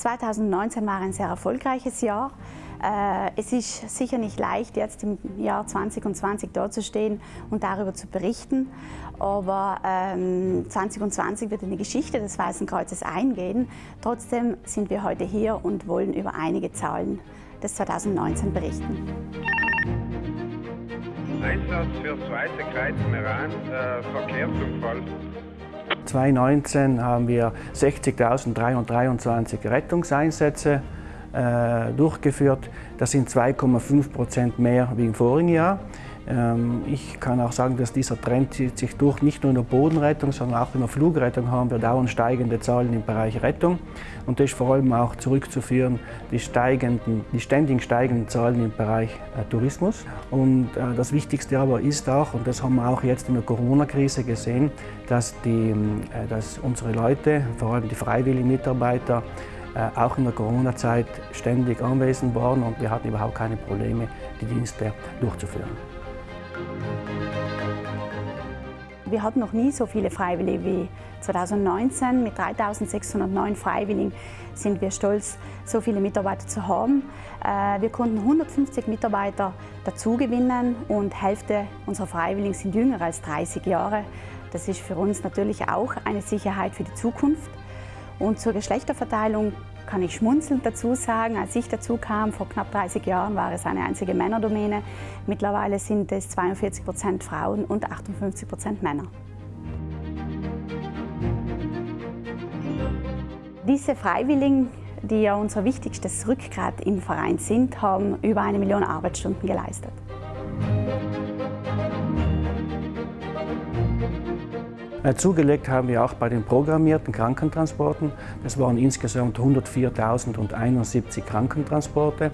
2019 war ein sehr erfolgreiches Jahr. Äh, es ist sicher nicht leicht, jetzt im Jahr 2020 dazustehen und darüber zu berichten. Aber 2020 ähm, wird in die Geschichte des Weißen Kreuzes eingehen. Trotzdem sind wir heute hier und wollen über einige Zahlen des 2019 berichten. Einsatz für zweite Kreuz Meran, äh, Verkehrsunfall. 2019 haben wir 60.323 Rettungseinsätze äh, durchgeführt. Das sind 2,5 Prozent mehr wie im vorigen Jahr. Ähm, ich kann auch sagen, dass dieser Trend sich durch. Nicht nur in der Bodenrettung, sondern auch in der Flugrettung haben wir dauernd steigende Zahlen im Bereich Rettung. Und das ist vor allem auch zurückzuführen, die, steigenden, die ständig steigenden Zahlen im Bereich äh, Tourismus. Und äh, das Wichtigste aber ist auch, und das haben wir auch jetzt in der Corona-Krise gesehen, dass, die, äh, dass unsere Leute, vor allem die freiwilligen Mitarbeiter, auch in der Corona-Zeit ständig anwesend waren und wir hatten überhaupt keine Probleme, die Dienste durchzuführen. Wir hatten noch nie so viele Freiwillige wie 2019. Mit 3609 Freiwilligen sind wir stolz, so viele Mitarbeiter zu haben. Äh, wir konnten 150 Mitarbeiter dazugewinnen und Hälfte unserer Freiwilligen sind jünger als 30 Jahre. Das ist für uns natürlich auch eine Sicherheit für die Zukunft. Und zur Geschlechterverteilung kann ich schmunzelnd dazu sagen, als ich dazu kam, vor knapp 30 Jahren war es eine einzige Männerdomäne. Mittlerweile sind es 42 Prozent Frauen und 58 Prozent Männer. Diese Freiwilligen, die ja unser wichtigstes Rückgrat im Verein sind, haben über eine Million Arbeitsstunden geleistet. Zugelegt haben wir auch bei den programmierten Krankentransporten. Das waren insgesamt 104.071 Krankentransporte.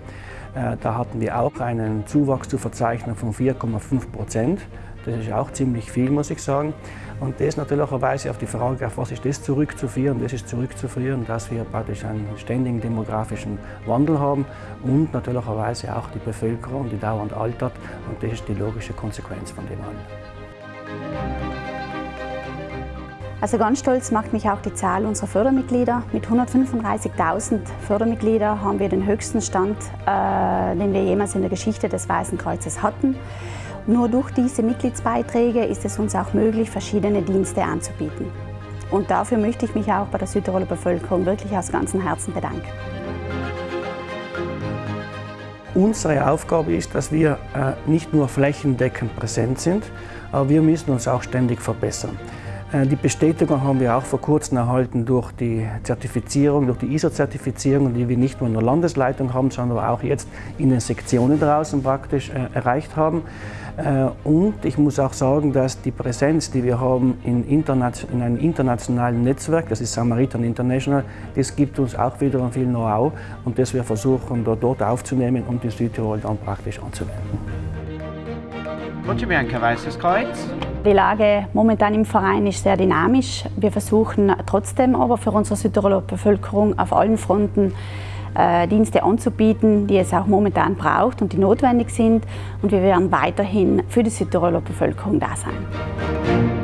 Äh, da hatten wir auch einen Zuwachs zu verzeichnen von 4,5 Prozent. Das ist auch ziemlich viel, muss ich sagen. Und das natürlicherweise auf die Frage, auf was ist das zurückzuführen? Das ist zurückzuführen, dass wir praktisch einen ständigen demografischen Wandel haben und natürlicherweise auch die Bevölkerung, die dauernd altert. Und das ist die logische Konsequenz von dem allen. Also ganz stolz macht mich auch die Zahl unserer Fördermitglieder. Mit 135.000 Fördermitgliedern haben wir den höchsten Stand, äh, den wir jemals in der Geschichte des Weißen Kreuzes hatten. Nur durch diese Mitgliedsbeiträge ist es uns auch möglich, verschiedene Dienste anzubieten. Und dafür möchte ich mich auch bei der Südtiroler Bevölkerung wirklich aus ganzem Herzen bedanken. Unsere Aufgabe ist, dass wir äh, nicht nur flächendeckend präsent sind, aber wir müssen uns auch ständig verbessern. Äh, die Bestätigung haben wir auch vor kurzem erhalten durch die Zertifizierung, durch die ISO-Zertifizierung, die wir nicht nur in der Landesleitung haben, sondern auch jetzt in den Sektionen draußen praktisch äh, erreicht haben. Äh, und ich muss auch sagen, dass die Präsenz, die wir haben in, in einem internationalen Netzwerk, das ist Samaritan International, das gibt uns auch wiederum viel Know-how und das wir versuchen dort aufzunehmen und in Südtirol dann praktisch anzuwenden. Bianca, Weißes Kreuz. Die Lage momentan im Verein ist sehr dynamisch. Wir versuchen trotzdem aber für unsere Südtiroler Bevölkerung auf allen Fronten äh, Dienste anzubieten, die es auch momentan braucht und die notwendig sind. Und wir werden weiterhin für die Südtiroler Bevölkerung da sein.